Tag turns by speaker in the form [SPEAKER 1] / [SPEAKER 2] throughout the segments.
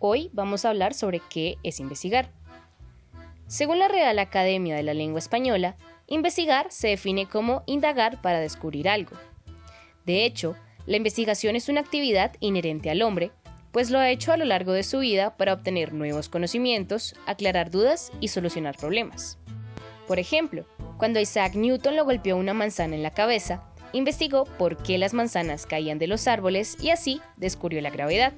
[SPEAKER 1] Hoy vamos a hablar sobre qué es investigar. Según la Real Academia de la Lengua Española, investigar se define como indagar para descubrir algo. De hecho, la investigación es una actividad inherente al hombre, pues lo ha hecho a lo largo de su vida para obtener nuevos conocimientos, aclarar dudas y solucionar problemas. Por ejemplo, cuando Isaac Newton lo golpeó una manzana en la cabeza, investigó por qué las manzanas caían de los árboles y así descubrió la gravedad.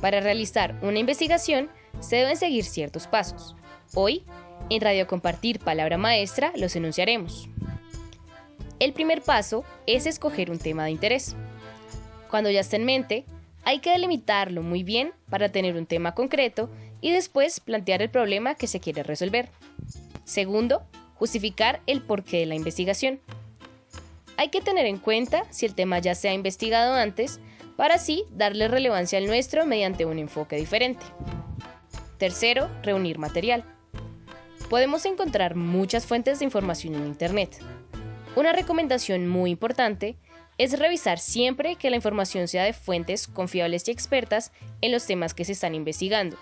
[SPEAKER 1] Para realizar una investigación se deben seguir ciertos pasos. Hoy, en Radio Compartir Palabra Maestra, los enunciaremos. El primer paso es escoger un tema de interés. Cuando ya está en mente, hay que delimitarlo muy bien para tener un tema concreto y después plantear el problema que se quiere resolver. Segundo, justificar el porqué de la investigación. Hay que tener en cuenta si el tema ya se ha investigado antes para así darle relevancia al nuestro mediante un enfoque diferente. Tercero, reunir material. Podemos encontrar muchas fuentes de información en Internet. Una recomendación muy importante es revisar siempre que la información sea de fuentes confiables y expertas en los temas que se están investigando,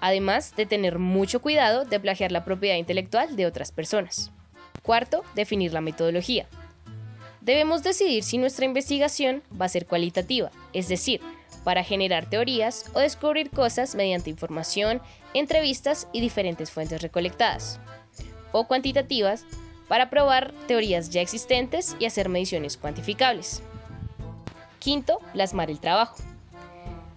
[SPEAKER 1] además de tener mucho cuidado de plagiar la propiedad intelectual de otras personas. Cuarto, definir la metodología. Debemos decidir si nuestra investigación va a ser cualitativa, es decir, para generar teorías o descubrir cosas mediante información, entrevistas y diferentes fuentes recolectadas, o cuantitativas, para probar teorías ya existentes y hacer mediciones cuantificables. Quinto, plasmar el trabajo.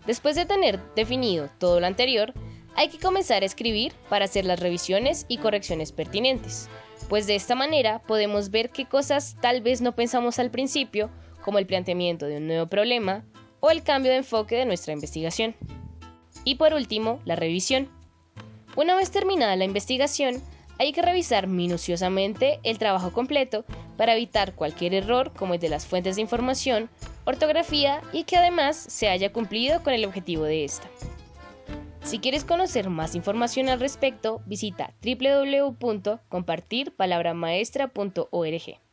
[SPEAKER 1] Después de tener definido todo lo anterior, hay que comenzar a escribir para hacer las revisiones y correcciones pertinentes pues de esta manera podemos ver qué cosas tal vez no pensamos al principio, como el planteamiento de un nuevo problema o el cambio de enfoque de nuestra investigación. Y por último, la revisión. Una vez terminada la investigación, hay que revisar minuciosamente el trabajo completo para evitar cualquier error como el de las fuentes de información, ortografía y que además se haya cumplido con el objetivo de esta. Si quieres conocer más información al respecto, visita www.compartirpalabramaestra.org.